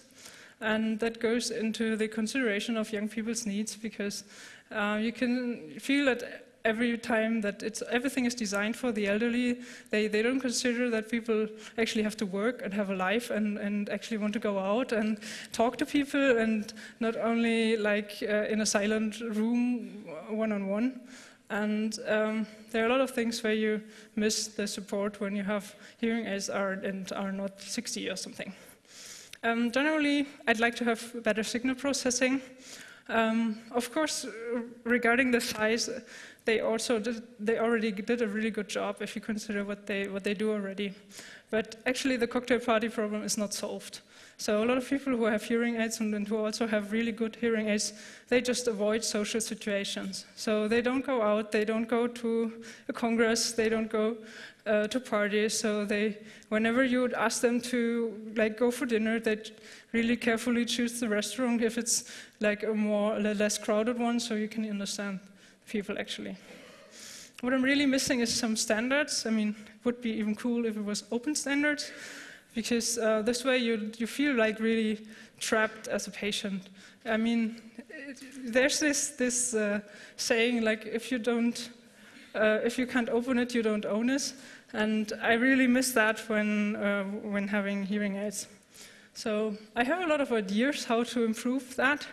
and that goes into the consideration of young people's needs because uh, you can feel that every time that everything is designed for the elderly, they, they don't consider that people actually have to work and have a life and, and actually want to go out and talk to people and not only like uh, in a silent room one-on-one. -on -one. And um, there are a lot of things where you miss the support when you have hearing aids are, and are not 60 or something. Um, generally, I'd like to have better signal processing. Um, of course, regarding the size, they also did, they already did a really good job if you consider what they what they do already. But actually, the cocktail party problem is not solved. So a lot of people who have hearing aids and who also have really good hearing aids, they just avoid social situations. So they don't go out, they don't go to a congress, they don't go uh, to parties. So they, whenever you would ask them to like go for dinner, they really carefully choose the restaurant if it's like a more a less crowded one, so you can understand people actually. What I'm really missing is some standards. I mean, it would be even cool if it was open standards because uh, this way you, you feel like really trapped as a patient. I mean, it, there's this, this uh, saying like, if you don't, uh, if you can't open it, you don't own it. And I really miss that when, uh, when having hearing aids. So I have a lot of ideas how to improve that.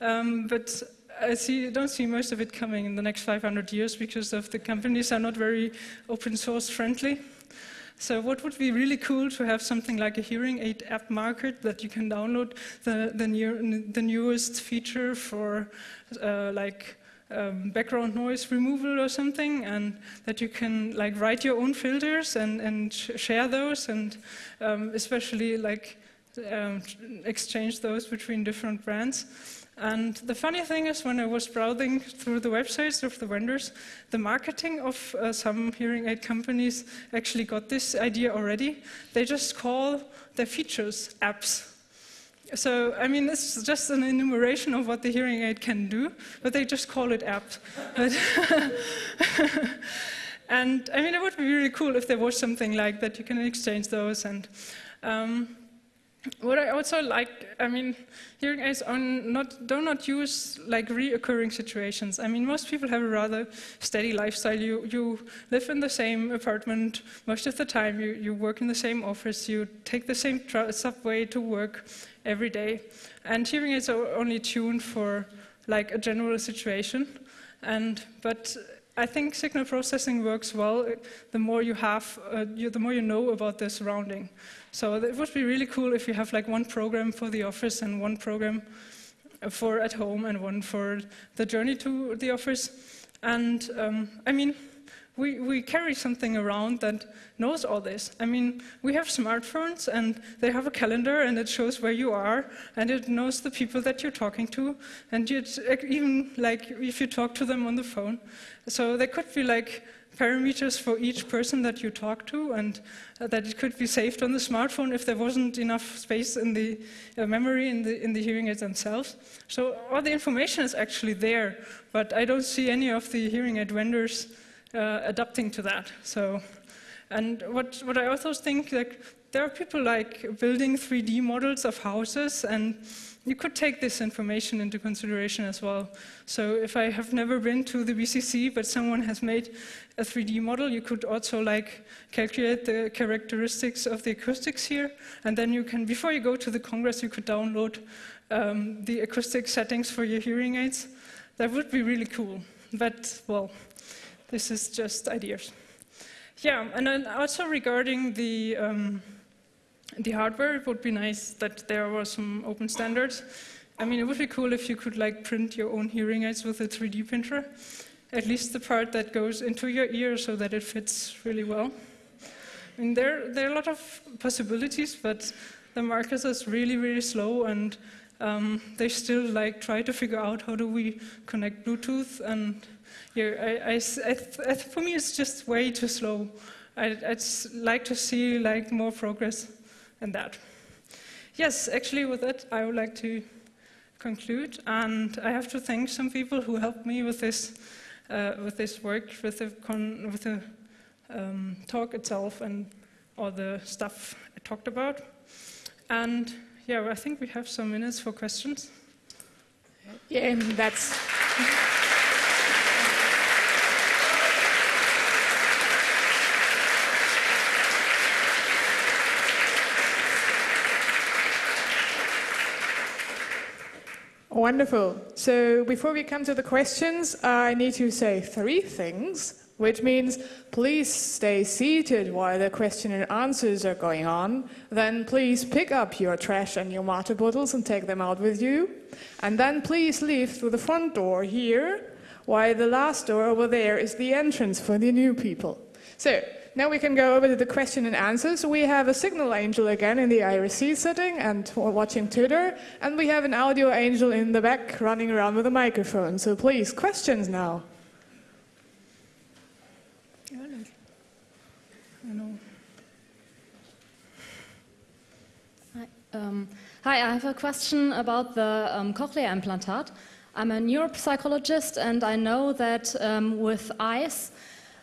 um, but I see, don't see most of it coming in the next 500 years because of the companies are not very open source friendly. So what would be really cool to have something like a hearing aid app market that you can download the, the, the newest feature for uh, like um, background noise removal or something, and that you can like write your own filters and, and sh share those, and um, especially like um, exchange those between different brands. And the funny thing is, when I was browsing through the websites of the vendors, the marketing of uh, some hearing aid companies actually got this idea already. They just call their features apps. So, I mean, it's just an enumeration of what the hearing aid can do, but they just call it apps. and I mean, it would be really cool if there was something like that. You can exchange those and. Um, what I also like, I mean, hearing aids not, do not use like reoccurring situations. I mean, most people have a rather steady lifestyle. You, you live in the same apartment most of the time. You, you work in the same office. You take the same subway to work every day. And hearing aids are only tuned for like a general situation. And, but I think signal processing works well the more you have, uh, you, the more you know about the surrounding. So it would be really cool if you have like one program for the office and one program for at home and one for the journey to the office. And um, I mean, we, we carry something around that knows all this. I mean, we have smartphones and they have a calendar and it shows where you are and it knows the people that you're talking to and you'd even like if you talk to them on the phone. So there could be like parameters for each person that you talk to and uh, that it could be saved on the smartphone if there wasn't enough space in the uh, memory in the, in the hearing aids themselves. So all the information is actually there, but I don't see any of the hearing aid vendors uh, adapting to that. So, and what, what I also think, like, there are people like building 3D models of houses, and you could take this information into consideration as well. So if I have never been to the BCC, but someone has made a 3D model, you could also like calculate the characteristics of the acoustics here, and then you can, before you go to the Congress, you could download um, the acoustic settings for your hearing aids. That would be really cool. But, well, this is just ideas. Yeah, and then also regarding the, um, the hardware, it would be nice that there were some open standards. I mean, it would be cool if you could like print your own hearing aids with a 3D printer, at least the part that goes into your ear so that it fits really well. I mean, there, there are a lot of possibilities, but the market is really, really slow and um, they still like try to figure out how do we connect Bluetooth and yeah, I, I, I, for me, it's just way too slow. I, would like to see like more progress in that. Yes, actually, with that, I would like to conclude, and I have to thank some people who helped me with this, uh, with this work, with the, with the um, talk itself, and all the stuff I talked about. And yeah, I think we have some minutes for questions. Yeah, that's. Wonderful. So before we come to the questions, I need to say three things, which means please stay seated while the question and answers are going on. Then please pick up your trash and your water bottles and take them out with you. And then please leave through the front door here, while the last door over there is the entrance for the new people. So now we can go over to the question and answers. We have a signal angel again in the IRC setting and watching Twitter, and we have an audio angel in the back running around with a microphone. So please, questions now. Hi, um, hi, I have a question about the um, cochlear implantat. I'm a neuropsychologist, and I know that um, with eyes,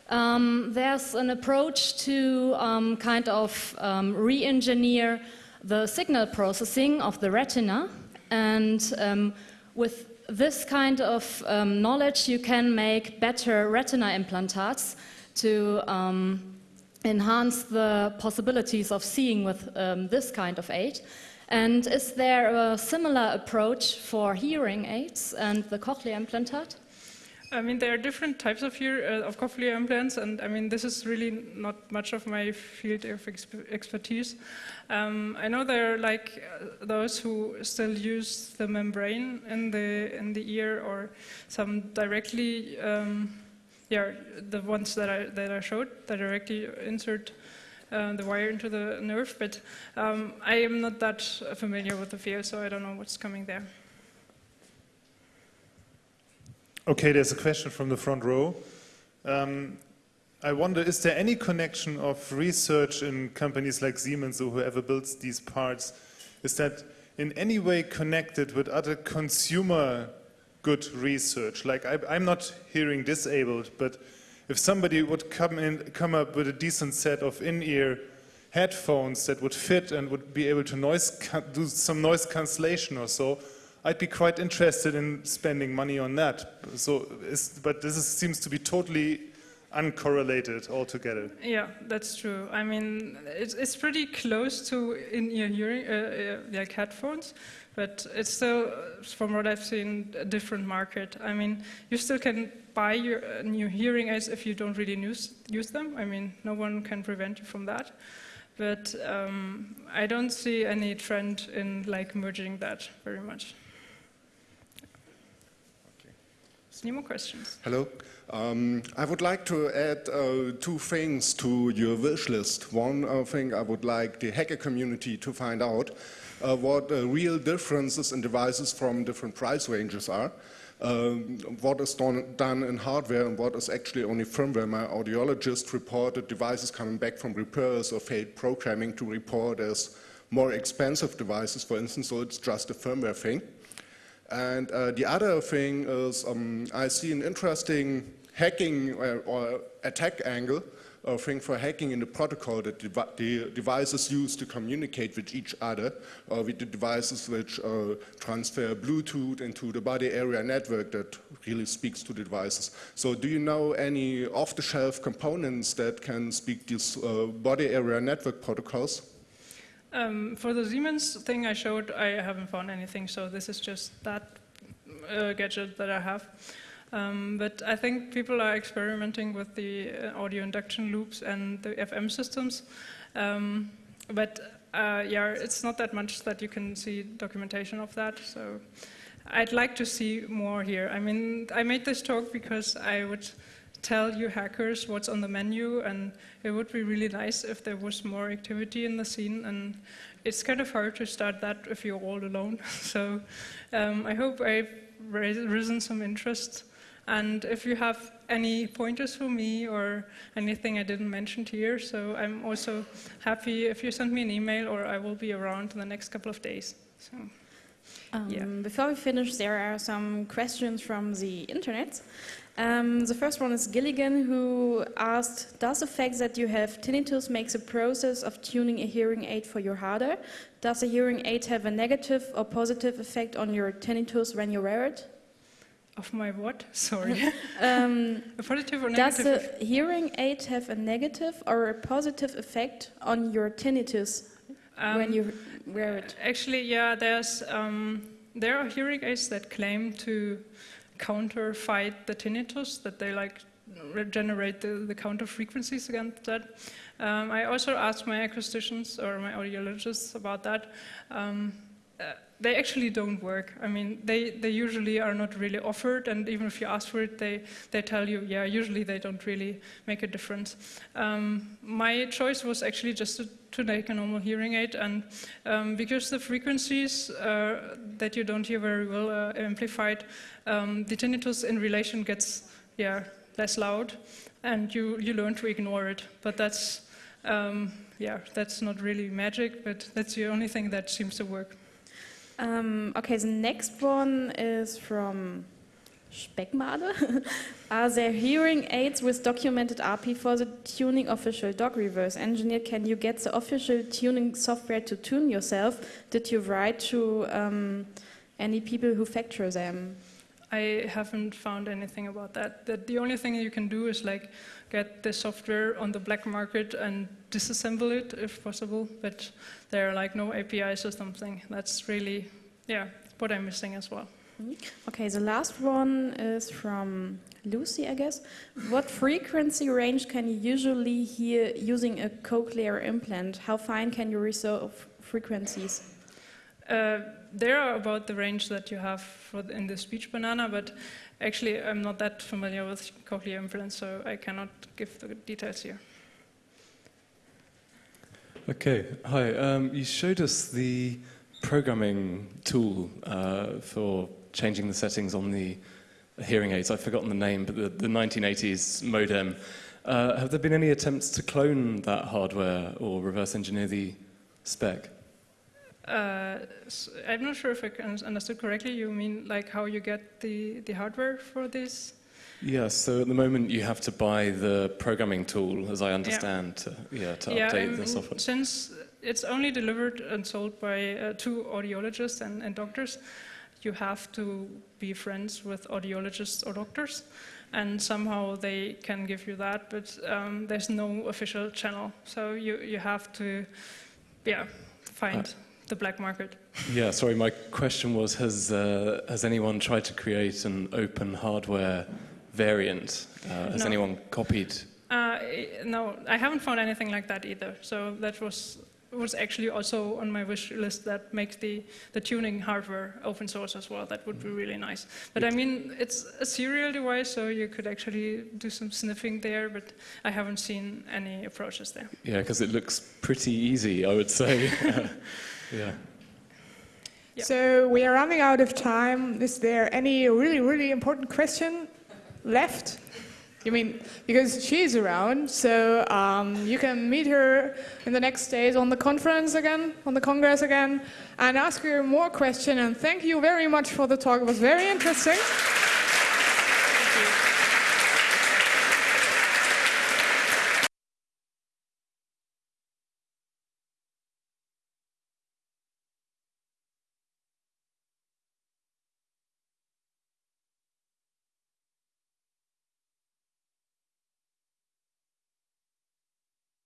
um, there's an approach to um, kind of um, re engineer the signal processing of the retina. And um, with this kind of um, knowledge, you can make better retina implantats to um, enhance the possibilities of seeing with this kind of aid. And is there a similar approach for hearing aids and the cochlear implantat? I mean, there are different types of uh, of cochlear implants, and I mean, this is really not much of my field of exp- expertise. Um, I know there are like uh, those who still use the membrane in the in the ear, or some directly, um, yeah, the ones that I that I showed that directly insert. Uh, the wire into the nerve, but um, I am not that familiar with the field, so I don't know what's coming there. Okay, there's a question from the front row. Um, I wonder, is there any connection of research in companies like Siemens or whoever builds these parts? Is that in any way connected with other consumer good research? Like, I, I'm not hearing disabled, but if somebody would come in, come up with a decent set of in-ear headphones that would fit and would be able to noise do some noise cancellation or so, I'd be quite interested in spending money on that. So, but this is, seems to be totally uncorrelated altogether. Yeah, that's true. I mean, it's, it's pretty close to in-ear hearing, uh, uh, like headphones, but it's still, uh, from what I've seen, a different market. I mean, you still can buy your uh, new hearing aids if you don't really use, use them. I mean, no one can prevent you from that. But um, I don't see any trend in like merging that very much. Any more questions? Hello. Um, I would like to add uh, two things to your wish list. One uh, thing I would like the hacker community to find out uh, what real differences in devices from different price ranges are. Um, what is done, done in hardware and what is actually only firmware. My audiologist reported devices coming back from repairs or failed programming to report as more expensive devices, for instance, so it's just a firmware thing. And uh, the other thing is, um, I see an interesting hacking or, uh, or attack angle uh, thing for hacking in the protocol that devi the devices use to communicate with each other, or with the devices which uh, transfer Bluetooth into the body area network that really speaks to the devices. So, do you know any off-the-shelf components that can speak these uh, body area network protocols? Um, for the Siemens thing I showed, I haven't found anything, so this is just that uh, gadget that I have. Um, but I think people are experimenting with the uh, audio induction loops and the FM systems. Um, but uh, yeah, it's not that much that you can see documentation of that. So I'd like to see more here. I mean, I made this talk because I would tell you hackers what's on the menu, and it would be really nice if there was more activity in the scene. And it's kind of hard to start that if you're all alone. so um, I hope I've risen some interest. And if you have any pointers for me or anything I didn't mention here, so I'm also happy if you send me an email or I will be around in the next couple of days. So, Um, Yeah. Before we finish, there are some questions from the internet. Um, the first one is Gilligan, who asked Does the fact that you have tinnitus makes the process of tuning a hearing aid for you harder? Does a hearing aid have a negative or positive effect on your tinnitus when you wear it? of my what? Sorry. Um, a positive or negative? does the hearing aid have a negative or a positive effect on your tinnitus when Um, you wear it? Actually, yeah, there's um, there are hearing aids that claim to counter fight the tinnitus, that they like regenerate the, the counter frequencies against that. Um, I also asked my acousticians or my audiologists about that. Um, uh, they actually don't work. I mean, they, they usually are not really offered, and even if you ask for it, they, they tell you, yeah, usually they don't really make a difference. Um, my choice was actually just to, to make a normal hearing aid, and um, because the frequencies uh, that you don't hear very well are amplified, um, the tinnitus in relation gets yeah, less loud, and you, you learn to ignore it. But that's, um, yeah, that's not really magic, but that's the only thing that seems to work. Um, okay, the next one is from Speckmade. Are there hearing aids with documented RP for the tuning official dog reverse engineer? Can you get the official tuning software to tune yourself? Did you write to um, any people who factor them? I haven't found anything about that. That the only thing you can do is like get the software on the black market and disassemble it if possible. But there are like no APIs or something. That's really, yeah, what I'm missing as well. Okay, the last one is from Lucy, I guess. What frequency range can you usually hear using a cochlear implant? How fine can you resolve frequencies? Uh, they are about the range that you have for the, in the speech banana, but actually I'm not that familiar with cochlear implants, so I cannot give the details here. Okay, hi. Um, you showed us the programming tool uh, for changing the settings on the hearing aids. I've forgotten the name, but the, the 1980s modem. Uh, have there been any attempts to clone that hardware or reverse engineer the spec? Uh, s I'm not sure if I understood correctly. You mean like how you get the, the hardware for this? Yes, so at the moment you have to buy the programming tool, as I understand, to, yeah, to yeah, update I the software. Since it's only delivered and sold by uh, two audiologists and, and doctors, you have to be friends with audiologists or doctors, and somehow they can give you that, but um, there's no official channel. So you, you have to, yeah, find Uh, the black market. Yeah, sorry, my question was has, uh, has anyone tried to create an open hardware variant? Uh, has No. anyone copied? Uh, no, I haven't found anything like that either. So that was was actually also on my wish list that makes the, the tuning hardware open source as well. That would be really nice. But I mean, it's a serial device, so you could actually do some sniffing there, but I haven't seen any approaches there. Yeah, because it looks pretty easy, I would say. yeah. Yeah. So we are running out of time. Is there any really, really important question left? You mean because she's around, so um, you can meet her in the next days on the conference again, on the congress again, and ask her more questions. And thank you very much for the talk. It was very interesting.